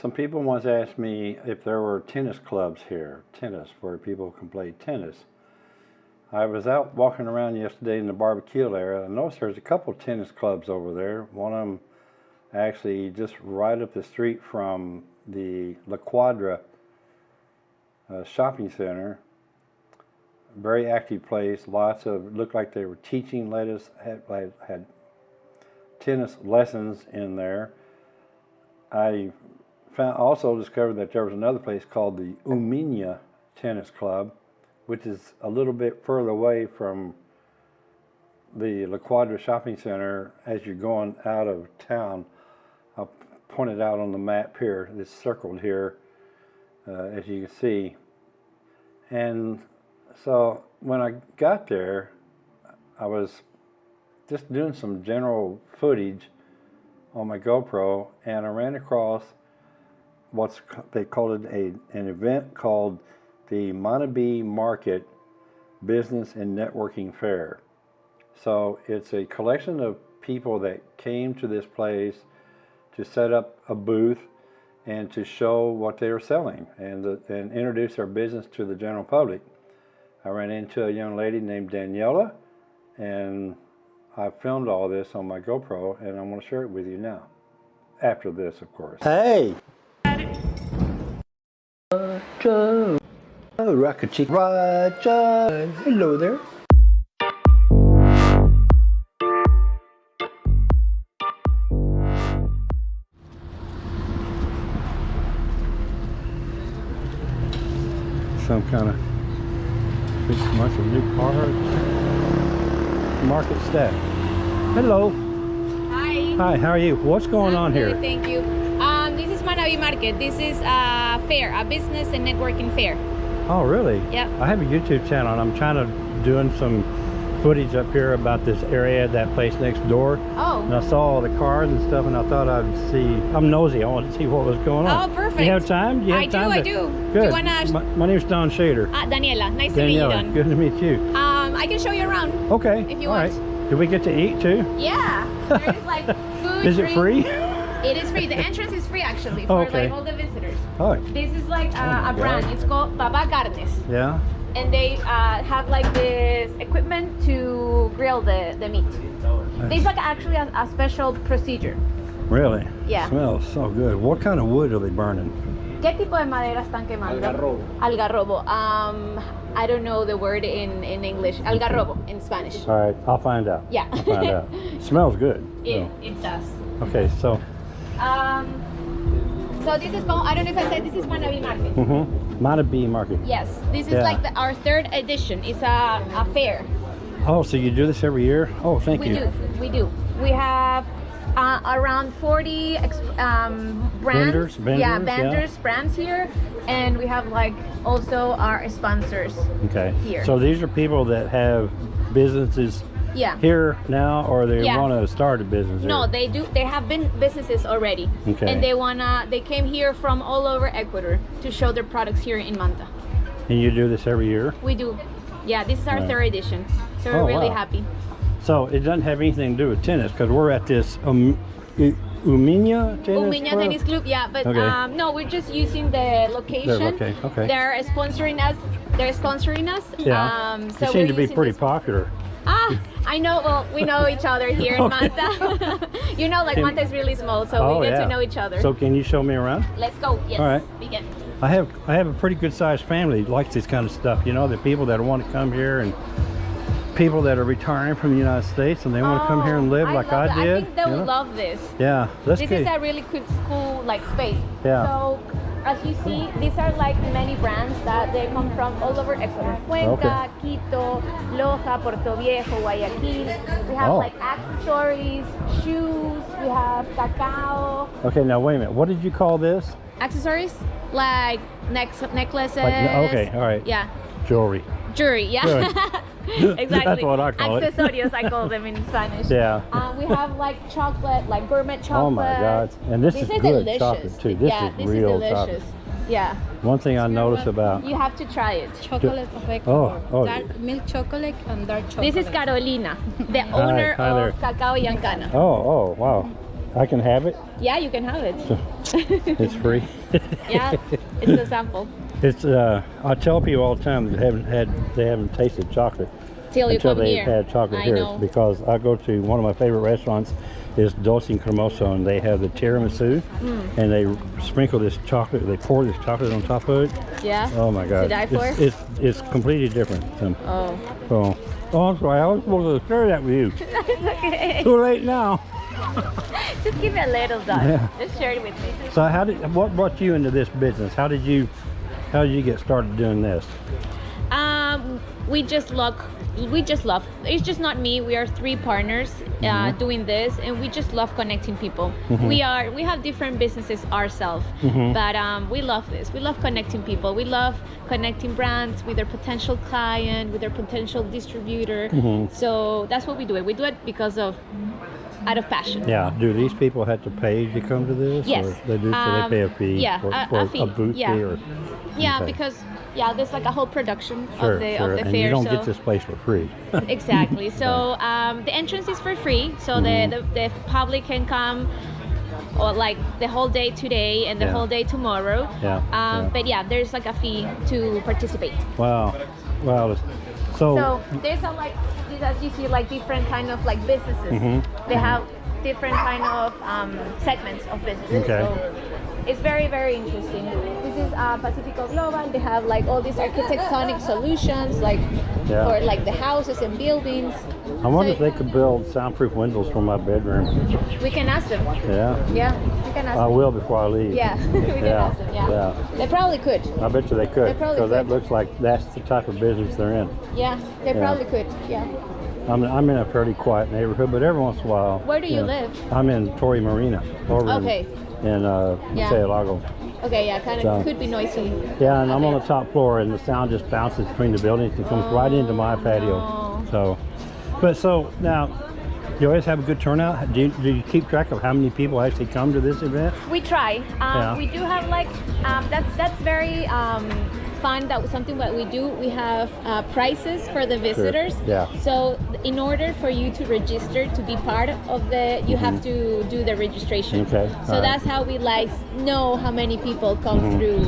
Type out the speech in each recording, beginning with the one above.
Some people once asked me if there were tennis clubs here, tennis, where people can play tennis. I was out walking around yesterday in the barbecue area. I noticed there's a couple tennis clubs over there. One of them actually just right up the street from the La Quadra uh, shopping center. Very active place. Lots of looked like they were teaching. Lettuce had, had had tennis lessons in there. I found, also discovered that there was another place called the Umiña Tennis Club, which is a little bit further away from the La Quadra Shopping Center as you're going out of town. I'll point it out on the map here. It's circled here, uh, as you can see. And so when I got there, I was just doing some general footage on my GoPro, and I ran across what's they called it a, an event called the Manabí Market Business and Networking Fair. So it's a collection of people that came to this place to set up a booth and to show what they were selling and, uh, and introduce their business to the general public. I ran into a young lady named Daniela and I filmed all this on my GoPro and I'm going to share it with you now. After this, of course. Hey! Roger, oh, Rocket Chick Roger, hello there. Some kind of big bunch of new cars. Market staff. Hello. Hi. Hi, how are you? What's going I'm on good, here? Thank you. This is Manabi Market. This is a fair, a business and networking fair. Oh, really? Yep. I have a YouTube channel and I'm trying to doing some footage up here about this area, that place next door. Oh. And. I saw all the cars and stuff and I thought I'd see, I'm nosy, I wanted to see what was going on. Oh, perfect. Do you have time? Do you have I do, time I to- do. Do Good. you wanna- my, my name's Don Shader. Ah, Daniela. Nice to meet you, Don. good to meet you. Um, I can show you around. Okay, If you all want. right. Do we get to eat too? Yeah. There's like food. Is it drink. free? It is free. The entrance is free actually Oh, for okay. like all the visitors. Oh, This is like Oh uh, a brand. God. It's called Baba Carnes. yeah. And they uh, have like this equipment to grill the, the meat. It's like actually a, a special procedure. Really? Yeah. Smells so good. What kind of wood are they burning? ¿Qué tipo de madera están quemando? Algarrobo. Algarrobo. Um, I don't know the word in, in English. Algarrobo in Spanish. All right, I'll find out. Yeah. I'll find out. Smells good. It, so. it does. Okay, so, Um, so this is I don't know if I said this is Manabi Market. mm-hmm. Manabi Market. Yes, this is Yeah. like the, our third edition. It's a, a fair. Oh, so you do this every year? Oh, thank we you. do, we do. We have uh, around 40 ex- um, brands. Vendors, yeah, vendors, yeah. vendors, brands here. And we have like also our sponsors. Okay. Here. So these are people that have businesses Yeah. here now, or they Yeah. want to start a business No, here? they do. They have been businesses already, Okay. and they wanna. They came here from all over Ecuador to show their products here in Manta. And you do this every year? We do. Yeah, this is our Right. third edition, so we're Oh, really wow. happy. So it doesn't have anything to do with tennis because we're at this um, U- Umiña Tennis Umiña Club? Tennis Club, yeah, but Okay. um, no, we're just using the location. okay, okay. They're sponsoring us. They're sponsoring us. Yeah. Um, so you seem to be pretty popular. Ah, I know. Well, we know each other here in Okay. Manta. you know, like Can- Manta is really small, so oh, we get yeah. to know each other. So can you show me around? Let's go. Yes. All right. Begin. I have I have a pretty good sized family that likes this kind of stuff. You know, the people that want to come here and people that are retiring from the United States and they want to come here and oh, live Oh, like I did. I think they you will know? love this. Yeah, This get. is a really cool, cool like space. Yeah. So as you see, these are like many brands that they come from all over Ecuador. Cuenca, Quito, Loja, Puerto Viejo, Guayaquil. We have Oh. like accessories, shoes. We have cacao. okay, now wait a minute. What did you call this? Accessories like neck necklaces. Like- okay, all right. Yeah. Jewelry. Jewelry. Yeah. Good. exactly. That's what I call it. I call them in Spanish. Yeah. Uh, we have like chocolate, like gourmet chocolate. Oh my God. And this is good delicious. chocolate, too. This yeah, is this real is chocolate. delicious. Yeah, One thing I noticed about you have to try it. chocolate of Ecuador. oh. Dark milk chocolate and dark chocolate. This is Carolina, the owner hi there. of Cacao Yancana. oh oh wow I can have it. Yeah, you can have it. It's free. yeah, it's a sample. It's uh, I tell people all the time that haven't had they haven't tasted chocolate Till you until they've here. had chocolate I here know. because I go to one of my favorite restaurants is Dolce and Cremoso and they have the tiramisu Mm. and they sprinkle this chocolate they pour this chocolate on top of it Yeah. oh my god it's, it's it's completely different um, Oh. so oh I'm sorry I was supposed to share that with you okay. too late now Just give me a little dot. Yeah. Just share it with me. so how did what brought you into this business how did you how did you get started doing this Um, we just love, we just love. It's just not me. We are three partners uh, doing this, and we just love connecting people. We are, we have different businesses ourselves, but um, we love this. We love connecting people. We love connecting brands with their potential client, with their potential distributor. So that's what we do. It. We do it because of, out of passion. Yeah. Do these people have to pay to come to this? Yes. Or they do, so Um, they pay a fee yeah, for, a- for a fee, booth yeah. fee or Yeah, Okay. because yeah, there's like a whole production sure, of the sure. of the and fair. you don't so get this place for free. exactly. So um, the entrance is for free, so Mm-hmm. the, the the public can come. Or like the whole day today and the Yeah. whole day tomorrow. Yeah, Um, yeah. But yeah, there's like a fee to participate. wow. Wow. So, So there's a like, as you see, like different kind of like businesses. Mhm. They have different kind of um, segments of businesses. Okay. So it's very very interesting. This is uh, Pacifico Global. They have like all these architectonic solutions, like Yeah. for like the houses and buildings. I wonder So if they could build soundproof windows for my bedroom. We can ask them. Yeah. Yeah, we can ask I them. will before I leave. Yeah, we can Yeah, ask them. Yeah. yeah. they probably could. I bet you they could. They probably Because that looks like that's the type of business they're in. Yeah, they Yeah. probably could. Yeah. I'm, I'm in a fairly quiet neighborhood, but every once in a while. Where do you know, live? I'm in Torrey Marina, over Okay. in, in uh, Yeah. Lago. Okay. Yeah, kind of So- could be noisy. Yeah, and I'm on the top floor, and the sound just bounces between the buildings and comes right into my patio. no. So, but so now, you always have a good turnout. Do you, do you keep track of how many people actually come to this event? We try. Um, Yeah. We do have like um, that's that's very um, fun. That something that we do. We have uh, prices for the visitors. Yeah. So in order for you to register to be part of the, you have to do the registration. Mm-hmm. Okay, So alright. that's how we like know how many people come through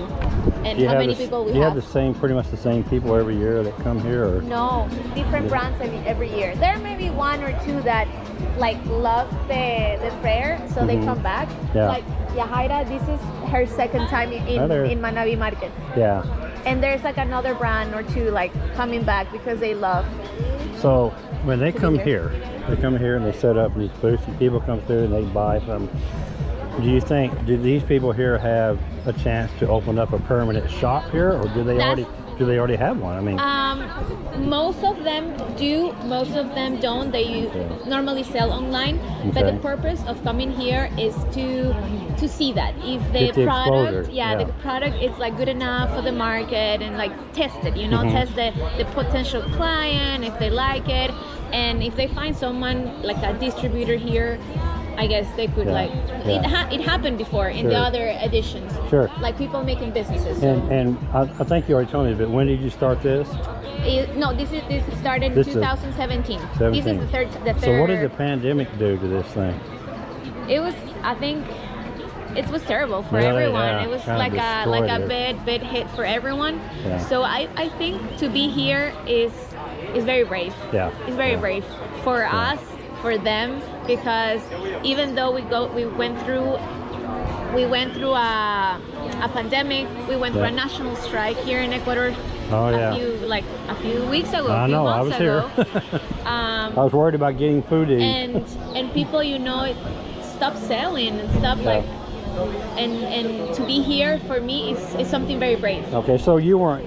and how many the, people we you have have. the same, pretty much the same people every year that come here, or No, different brands every, every year. There may be one or two that like love the the fair, so they Mhm. come back. Yeah. Like Yahaira, this is her second time in in Manabi Market, yeah? And there's like another brand or two like coming back because they love. So when they come here. here, they come here and they set up these booths, and people come through and they buy from. Do you think do these people here have a chance to open up a permanent shop here, or do they That's- already do they already have one? I mean, Um, most of them do, most of them don't. They Okay. normally sell online, but the purpose of coming here is to to see that if the the product, yeah, yeah. the product is like good enough for the market and like test it. You know, Mhm. test the the potential client if they like it, and if they find someone like a distributor here. I guess they could Yeah, like it. Ha- it happened before in the other editions. Sure. Like people making businesses. So. and and I, I think you already told me, but when did you start this? It- no, this is this started in This is 2017. This is the third. The third. So what did the pandemic do to this thing? It was. I think it was terrible for Really? everyone. Yeah, it was kinda like a like a bad bad hit for everyone. Yeah. So I I think to be here is is very brave. Yeah. It's very yeah. brave for us, for them, because even though we go we went through we went through a, a pandemic. We went through a national strike here in Ecuador. Oh, a yeah. few like a few weeks ago. I know. I was ago. here. Um, I was worried about getting food to eat. and and people you know stop selling and stop Yeah. like and and to be here for me is, is something very brave Okay, so you weren't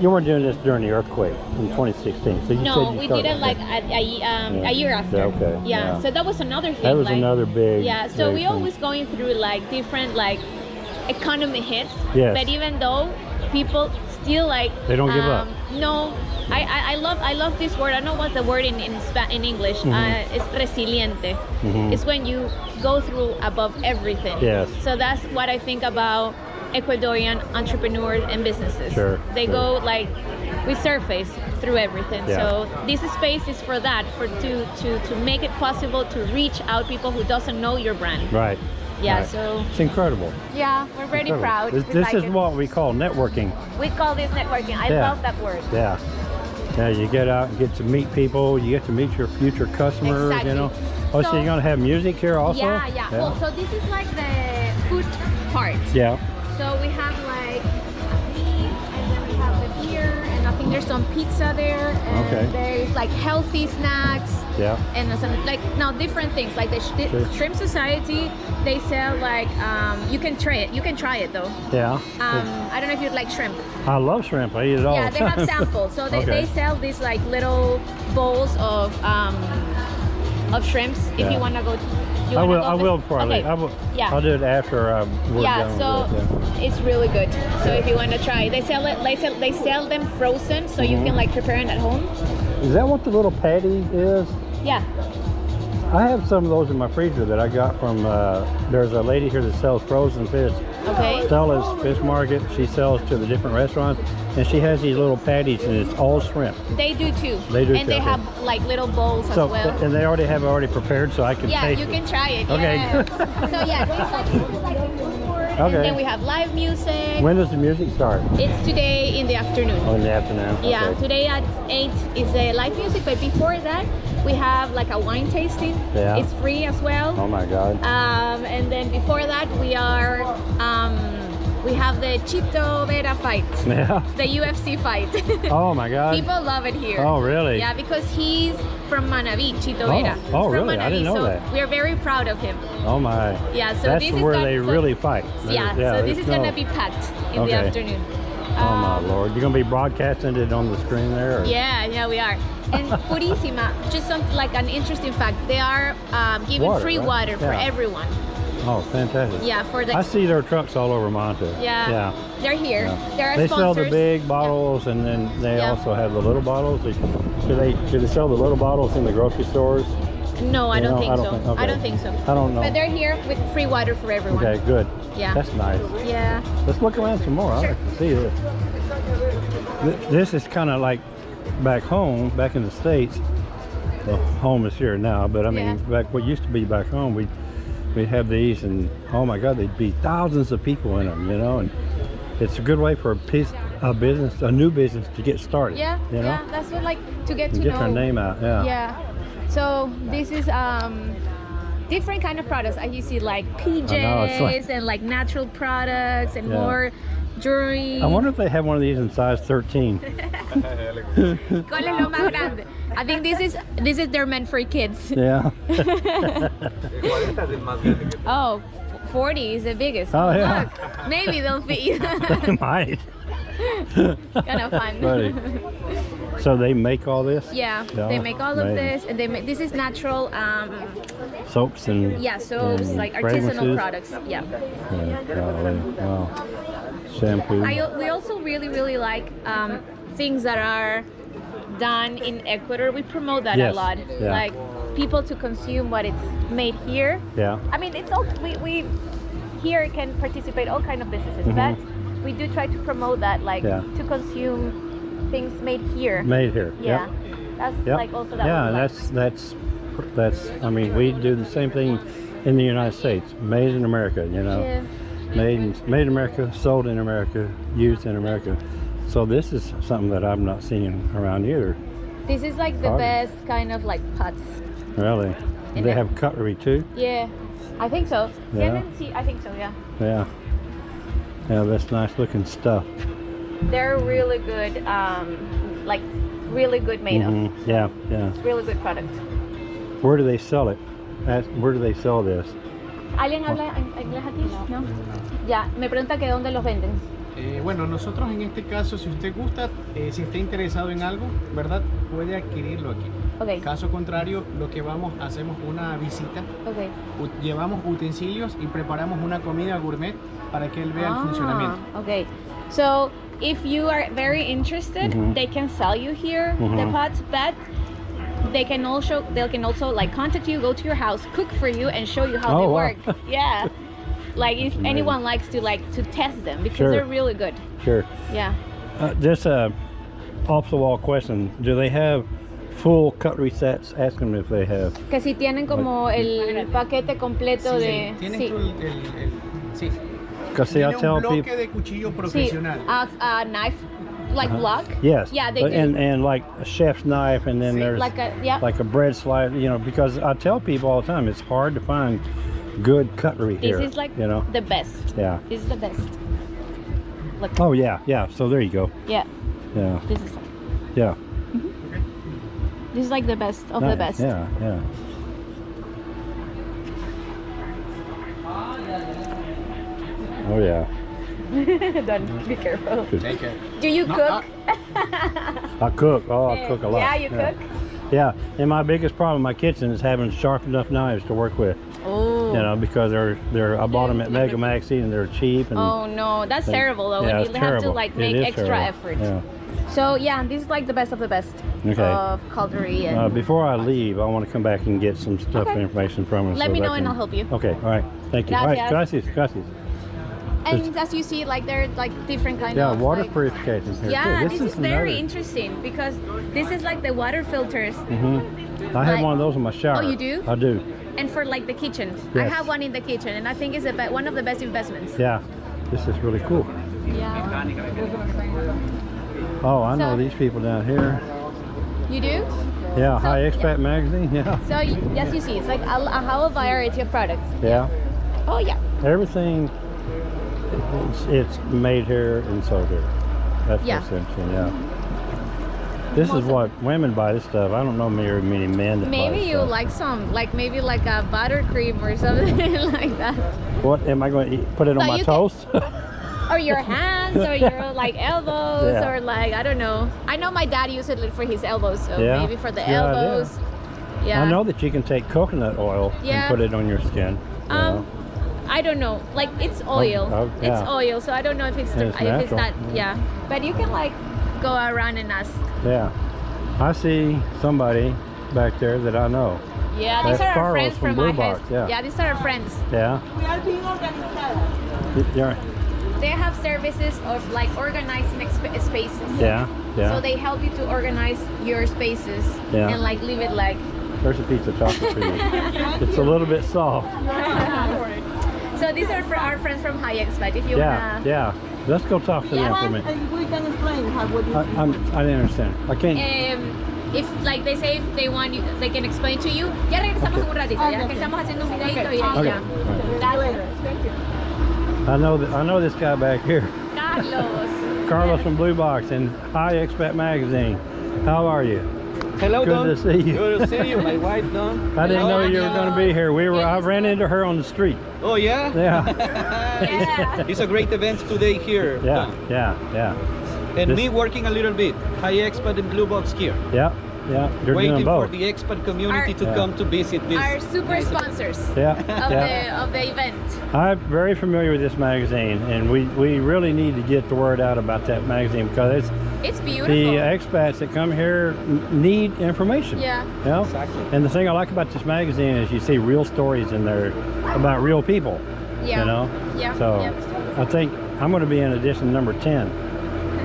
you weren't doing this during the earthquake in 2016. So you no said you we started- did it like a, a, um, Yeah. a year after Yeah, okay, yeah. yeah. so that was another thing That was like, another big. yeah so we thing. always going through like different like economy hits Yes. but even though people still like They don't give up. um, no I, I, I love I love this word. I don't know what's the word in in, Spa- in English. Mhm. Uh, it's resiliente. Mhm. It's when you go through above everything. Yes. So that's what I think about Ecuadorian entrepreneurs and businesses. Sure, They sure. go like we surface through everything. Yeah. So this space is for that, for to to to make it possible to reach out people who doesn't know your brand. Right. Yeah. right. So It's incredible. yeah, we're very Incredible. proud. This, this is what we call networking. we call this networking. I Yeah. love that word. Yeah. Yeah, you get out and get to meet people. You get to meet your future customers. Exactly. You know. Oh, so, So- you're gonna have music here also? Yeah, yeah, Well, so this is like the food part. yeah. So we have like meat, and then we have the beer, and I think there's some pizza there, and Okay. there's like healthy snacks, Yeah. and some like now different things. Like the, sh- Sure. Shrimp Society, they sell like um, you can try it. You can try it though. Yeah. Um, I don't know if you'd like shrimp. I love shrimp. I eat it all yeah, the they have samples. So they, Okay. they sell these like little bowls of um, of shrimps. If Yeah. you want to go, you I will. I will before I okay. leave. I will. Yeah. I'll do it after um, we're yeah, done so it. it's really good. So if you want to try, they sell it. They sell, they sell them frozen, so you Mm-hmm. can like prepare it at home. Is that what the little patty is? Yeah. I have some of those in my freezer that I got from. Uh, there's a lady here that sells frozen fish. Okay. Stella's Fish Market. She sells to the different restaurants, and she has these little patties, and it's all shrimp. They do too. They do And too, they okay. have like little bowls So, as well. and they already have it already prepared, so I can yeah, you it. can try it. Okay. Yeah. so yeah, there's like, like the food court, Okay. and then we have live music. When does the music start? it's today in the afternoon. Oh, in the afternoon. Yeah, Okay. today at 8 is the live music, but before that, we have like a wine tasting. Yeah. It's free as well. Oh my God. Um, and then before that, we are um, we have the Chito Vera fight, Yeah. the UFC fight. Oh my God. People love it here. Oh really? Yeah, because he's from Manabí, Chito Oh, Vera. oh, from really? I didn't know so that. We're very proud of him. Oh my. Yeah, so That's this is where gonna- they so- really fight. Yeah, so this is no- gonna be packed in Okay. the afternoon. Oh my Um, lord! You're gonna be broadcasting it on the screen there? Or? Yeah, yeah, we are. And Purísima, just some like an interesting fact, they are um, giving Water, free right? water for Yeah. everyone. Oh, fantastic. Yeah, for the I see their trucks all over Manta. yeah, Yeah. they're here. yeah. They're They sponsors. sell the big bottles, and then they Yeah. also have the little bottles. They- Do they do they sell the little bottles in the grocery stores? No, I don't think I don't so. think- I don't think so. I don't know. But they're here with free water for everyone. Okay, good. Yeah. That's nice. Yeah. Let's look around some more. I like to see this. This is kind of like back home, back in the States. Well, home is here now, but I mean, Yeah. back what used to be back home, we we'd have these, and oh my God, there'd be thousands of people in them, you know, and it's a good way for a piece, a business, a new business to get started. Yeah. you know, Yeah. That's what like to get to get know. their name out. Yeah. Yeah. So this is um different kind of products. I you see like PJs like- and like natural products and Yeah. more jewelry. I wonder if they have one of these in size 13. ¿Cuál es lo más grande? I think this is this is they're meant for kids. yeah. Oh, 40 is the biggest. Oh, yeah. Look, maybe they'll fit you. they might. kind of fun. Funny. So they make all this? Yeah, Yeah, they make all of this, and they make this is natural. Um, Soaps and yeah, soaps and like artisanal products. Yeah. Yeah, wow. Shampoo. I, we also really really like um, things that are done in Ecuador. We promote that Yes, a lot. yeah. Like people to consume what it's made here. yeah. I mean, it's all we, we here can participate all kind of businesses, Mhm. but we do try to promote that, like Yeah. to consume things made here. Made here. yeah, Yep. that's Yep. like also that. yeah, and like. that's that's that's. I mean, we do the same thing in the United States. Made in America. You know. yeah. Made in, made in America, sold in America, used in America. So this is something that I'm not seeing around either. This is like the Hard. best kind of like pots. Really. And they have cutlery too. Yeah, I think so. Yeah. Sí, I think so. Yeah, Yeah. Yeah, that's nice looking stuff. they're really good. Um, like really good made of. Mhm. Yeah, yeah. Really good product. Where do they sell it? Where do they sell this? ¿Alguien habla inglés aquí? No. Ya, me pregunta que dónde los venden. Eh, bueno, nosotros en este caso, si usted gusta, eh, si está interesado en algo, ¿verdad? Puede adquirirlo aquí. Ok, Caso contrario, lo que vamos, hacemos una visita, ok. u- llevamos utensilios y preparamos una comida gourmet para que él vea el Ah, funcionamiento. Okay. So if you are very interested, Mhm. they can sell you here the Mhm. pots, but they can also they can also like contact you, go to your house, cook for you, and show you how Oh, they wow. work. Yeah. Like if amazing. anyone likes to like to test them because Sure. they're really good. Sure. Yeah. Uh, just a off the wall question. Do they have full cutlery sets? Ask them if they have. Que si tienen como el paquete completo Sí, de... tienen sí. el, el- el- sí. Because see, I tell un bloque people. de cuchillo Sí, profesional. a, a knife, like block. Yes. Yeah, they but- do. And and like a chef's knife, and then Sí, there's like a, yeah. like a bread slicer. You know, because I tell people all the time, it's hard to find good cutlery this is like you know. the best. Yeah. This is the best. Look, Oh yeah, yeah. So there you go. yeah, Yeah, this is yeah. Mm-hmm. this is like the best of the best. Yeah, yeah. Oh yeah. Don't be careful. Take care. Do you No, cook? I cook. Oh, I cook a lot. Yeah, you cook. Yeah, and my biggest problem in my kitchen is having sharp enough knives to work with. Oh. You know, because they're they're I bought them at Mega Maxi and they're cheap and. Oh no, that's and- terrible though. Yeah, you have to like make extra terrible. effort. Yeah. So yeah, this is like the best of the best Okay. of cutlery and Uh, before I leave, I want to come back and get some stuff Okay. information from them. Let so me know and can- I'll help you. Okay, all right. Thank you. All right, Gracias. gracias, gracias. and as you see, like there are like different kind Yeah, of water like, purification here Yeah, too. this, is, very another- interesting because this is like the water filters Mm Mhm. I have like- one of those in my shower. Oh, you do? I do. And for like the kitchen. I have one in the kitchen and I think it's a be- one of the best investments. Yeah, this is really cool. Yeah. Oh, I know these people down here. You do? Yeah, So- High Expat Magazine. Yeah, So yes, you see, it's like a, a whole variety of products. yeah. Oh yeah. Everything, it's, it's made here and sold here. That's Yeah. Yeah. This is what women buy this stuff. I don't know very many men that buy Maybe you stuff. like some, like maybe like a buttercream or something like that. What am I going to eat? Put it on my toast? Or your hands, or your like elbows, Yeah. or like I don't know. I know my dad used it for his elbows, so Yeah, maybe for the elbows. Yeah. I know that you can take coconut oil Yeah. and put it on your skin. you Um. I don't know. Like it's oil. oh, It's yeah. oil, so I don't know if it's, the, it's if it's not. Yeah. But you can like go around and ask. Yeah. I see somebody back there that I know. Yeah, these That's are our Carlos friends from from, Blue my Box, house. yeah. yeah, these are our friends. Yeah. We are being organized. Y- Yeah. They have services of like organizing exp- spaces. Yeah. Yeah. So they help you to organize your spaces Yeah. and like leave it like. There's a piece of chocolate for you. it's a little bit soft. So these are for our friends from High but If you Yeah. wanna. Yeah. Let's go talk to them for a minute. we can explain how what I, it is. I'm, I didn't understand. I can't. Um, if like they say if they want you, they can explain to you. Ya regresamos en un ratito, ya que estamos haciendo un videito y ahí Okay. ya. Gracias. Thank you. I know that. I know this guy back here, Carlos. Carlos from Blue Box and High Expat Magazine. How are you? Hello, Good Don. to see you. Good to see you, my wife, Don. I didn't know Hello. you were going to be here. We were. I ran into her on the street. Oh, yeah? Yeah. Yeah. It's a great event today here, Yeah. Don. Yeah. Yeah. And This- me working a little bit. High Expat in Blue Box here. Yeah. Yeah. You're Waiting doing for both. the expat community Our- to Yeah. come to visit this. Our super sponsors Yeah. of Yeah. the of the event. I'm very familiar with this magazine, and we, we really need to get the word out about that magazine because it's It's beautiful. the expats that come here need information. yeah. You know? Exactly. And the thing I like about this magazine is you see real stories in there about real people. Yeah. You know? Yeah. So yeah. I think I'm going to be in edition number 10.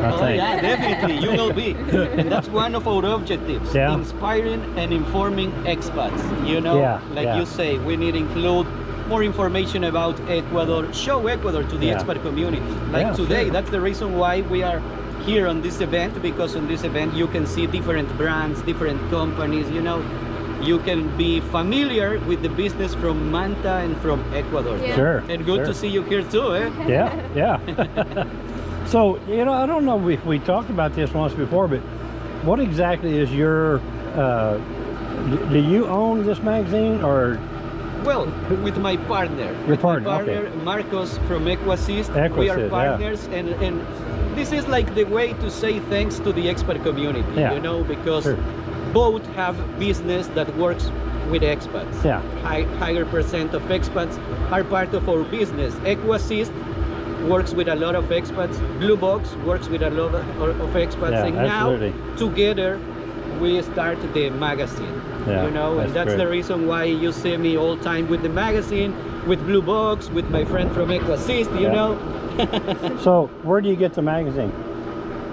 I Oh, think. yeah, definitely. You will be. and that's one of our objectives. Yeah. Inspiring and informing expats. You know, Yeah, like yeah. you say, we need to include more information about Ecuador, show Ecuador to the Yeah. expat community. Like Yeah, today, sure. that's the reason why we are here on this event because on this event you can see different brands, different companies, you know. You can be familiar with the business from Manta and from Ecuador. Yeah. Sure. And good sure. to see you here too, eh? Yeah, yeah. so, you know, I don't know if we talked about this once before, but what exactly is your, uh, do you own this magazine or, Well, with my partner. Your with partner, My okay. Marcos from Equasys. we Equasys, are yeah. partners, and, and this is like the way to say thanks to the expert community, Yeah. you know, because Sure. both have business that works with expats. Yeah. High, higher percent of expats are part of our business. Equasys works with a lot of expats. Blue Box works with a lot of, of expats, Yeah, and absolutely. now together we start the magazine. Yeah, you know, that's and that's the reason why you see me all time with the magazine, with Blue Box, with my friend from Equasys, you Yeah. know. so where do you get the magazine?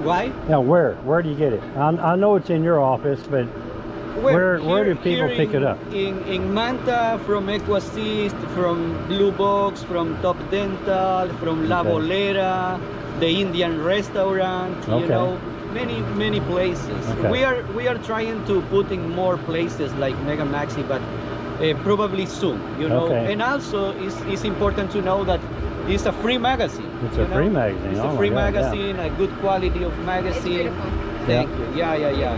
Why? Now, where? Where do you get it? I, I know it's in your office, but Where- where do people here pick it up? In in Manta, from Equassist, from Blue Box, from Top Dental, from La Okay. Bolera, the Indian restaurant. Okay. You know, many many places. Okay. We are we are trying to put in more places like Mega Maxi, but uh, probably soon. You know, Okay. and also it's, it's important to know that it's a free magazine. It's you a free magazine. It's Oh a free God, yeah. magazine, a good quality of magazine. beautiful. Thank you. Yeah, yeah, yeah.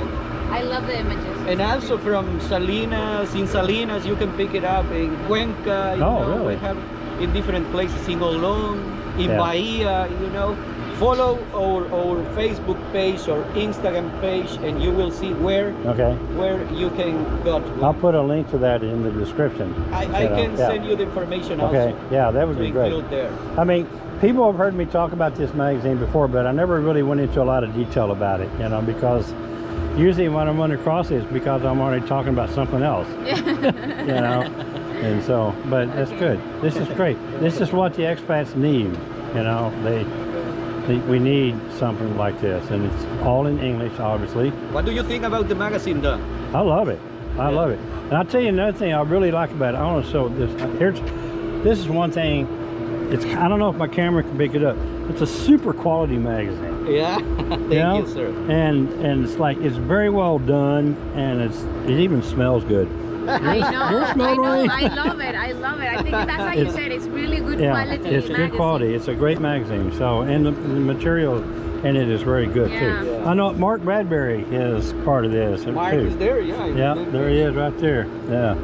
I love the images. And also from Salinas, in Salinas, you can pick it up in Cuenca. You Oh, know, really? We have in different places in Olón, in Yeah. Bahia. You know, follow our our Facebook page or Instagram page, and you will see where Okay. where you can go. To. I'll put a link to that in the description. I, I can yeah. send you the information Okay. also Yeah, that would to be great. there. I mean, people have heard me talk about this magazine before, but I never really went into a lot of detail about it, you know, because usually when I'm running across it, it's because I'm already talking about something else, you know. And so, but that's good. This is great. This is what the expats need, you know. They, they, we need something like this, and it's all in English, obviously. What do you think about the magazine, Don? I love it. I love it. And I'll tell you another thing I really like about it. I want to show this. Here's, this is one thing. It's I don't know if my camera can pick it up. It's a super quality magazine. Yeah, thank you know? you, sir. And and it's like it's very well done, and it's it even smells good. I know, Yours I know. I love it, I love it. I think that's how you It's- said it's really good Yeah, quality. it's good quality. It's a great magazine. So and the, the material in it is very good Yeah. too. Yeah. I know Mark Bradbury is part of this Mark too. is there, yeah. Yeah, there he is right there. Yeah.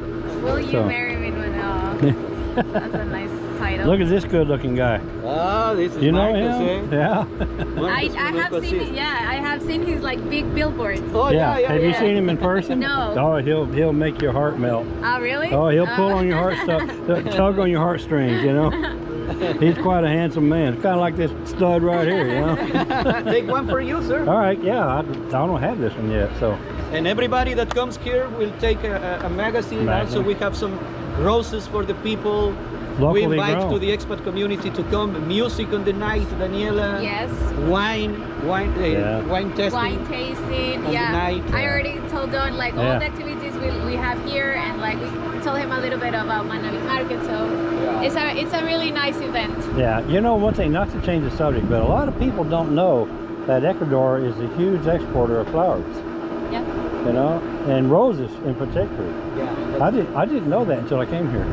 Will you marry me with uh, That's a nice title. Look at this good looking guy. Ah, this is You know Marcus, him? eh? Yeah. I, Marcus I from have seen Equassist. yeah, I have seen his like big billboards. Oh, yeah, yeah, Have yeah. you seen him in person? No. Oh, he'll he'll make your heart melt. Oh, really? Oh, he'll pull Uh, on your heart, stu- tug on your heartstrings. You know. He's quite a handsome man. Kind of like this stud right here. You know. Take one for you, sir. All right. Yeah. I, I don't have this one yet. So. And everybody that comes here will take a, a, a magazine. Magazine. Also, we have some roses for the people. Locally we invite grown. to the expat community to come. Music on the night, Daniela. Yes. Wine, wine, uh, Yeah. wine testing. Wine tasting, On the yeah. night, I uh, already told Don like Yeah. all the activities we, we have here, and like we told him a little bit about Manabi Market. So Yeah. it's a it's a really nice event. Yeah. You know one thing. Not to change the subject, but a lot of people don't know that Ecuador is a huge exporter of flowers. Yeah. You know, and roses in particular. Yeah. I did. I didn't know that until I came here.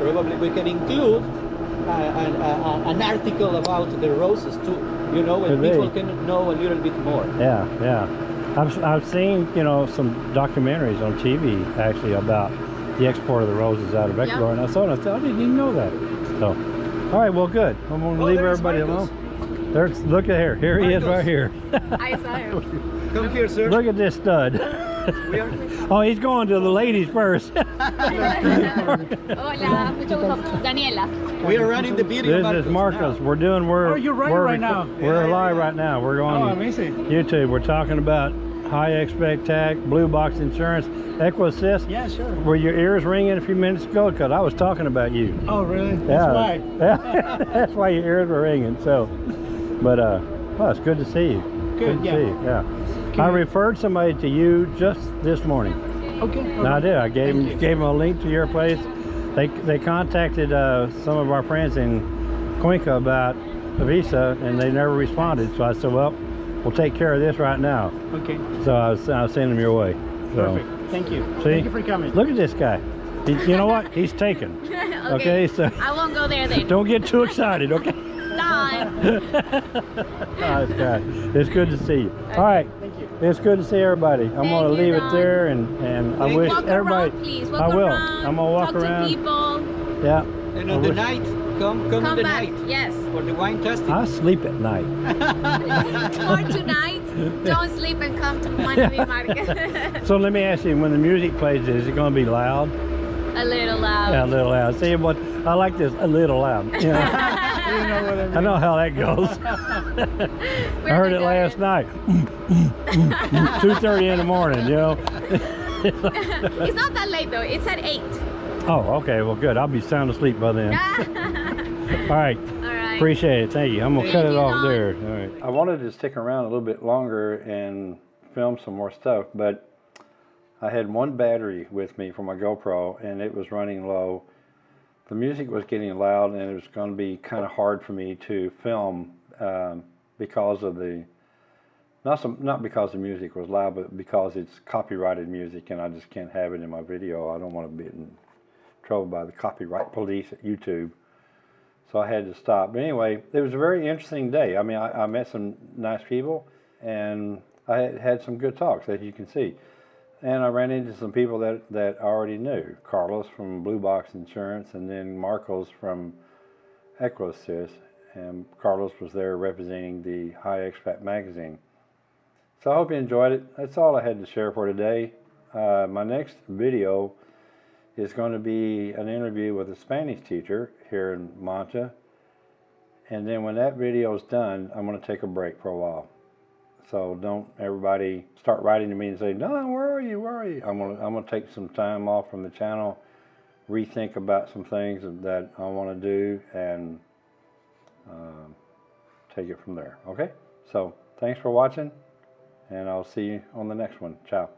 Probably we can include uh, an, uh, an article about the roses too. You know, and Could be. people can know a little bit more. Yeah, yeah. I've, I've seen, you know, some documentaries on TV actually about the export of the roses out of Ecuador, and I saw it. I thought, I didn't even know that. So, all right, well, good. I'm going to Oh, leave everybody Marcos. alone. There's, look at here. Here he is right here. I saw him. Come here, sir. look at this stud. We are, oh, he's going to the ladies first. Hola, mucho gusto. Daniela. we are running the video. this is Marcos, Marcos. now. We're doing. We're. Oh, you're running we're, right now. We're Yeah, yeah, live yeah. right now. We're going. Oh, on amazing. YouTube. We're talking about high expectac, blue box insurance, Equassist. Yeah, sure. Were your ears ringing a few minutes ago? Because I was talking about you. Oh, really? That's yeah, why. Yeah, that's why your ears were ringing. So, but uh, well, it's good to see you. Good, to yeah. see you. Yeah. I referred somebody to you just this morning. Okay. No, I did. I gave Thank them, you. gave them a link to your place. They they contacted uh, some of our friends in Cuenca about the visa, and they never responded. So I said, well, we'll take care of this right now. Okay. So I was, I was sending them your way. So, Perfect. Thank you. See? Thank you for coming. Look at this guy. He, you know what? He's taken. okay. Okay, so- I won't go there then. Don't get too excited, okay? Done. Oh, it's good. It's good to see you. All right. Thank you. It's good to see everybody. I'm Thank gonna you, leave it there, and and I wish walk everybody. around, please. Walk I will. Around, I'm gonna walk talk around. to people. Yeah. And I the wish- night, come, come, on Come the back. night Yes. for the wine testing. I sleep at night. For tonight, don't sleep and come to Manabi Market. So let me ask you, when the music plays, is it gonna be loud? a little loud. Yeah, a little loud. See what? I like this a little loud. You know, You know what I know how that goes. I heard it last night. Two thirty in the morning. You know. It's not that late though. It's at eight. Oh, okay. Well, good. I'll be sound asleep by then. All All right. right. appreciate it. Thank you. I'm gonna cut it off Don. there. All right. I wanted to stick around a little bit longer and film some more stuff, but I had one battery with me for my GoPro and it was running low. The music was getting loud and it was going to be kind of hard for me to film um, because of the not some, not because the music was loud, but because it's copyrighted music and I just can't have it in my video. I don't want to be in trouble by the copyright police at YouTube. So I had to stop. But anyway, it was a very interesting day. I mean, I, I met some nice people and I had, had some good talks, as you can see. And I ran into some people that, that I already knew. Carlos from Blue Box Insurance and then Marcos from Equisys. And Carlos was there representing the High Expat magazine. So I hope you enjoyed it. That's all I had to share for today. Uh, my next video is going to be an interview with a Spanish teacher here in Manta. And then when that video is done, I'm going to take a break for a while. So don't everybody start writing to me and say, no, where are you, where are you? I'm to, I'm to take some time off from the channel, rethink about some things that I want to do, and um, take it from there. Okay? So thanks for watching, and I'll see you on the next one. Ciao.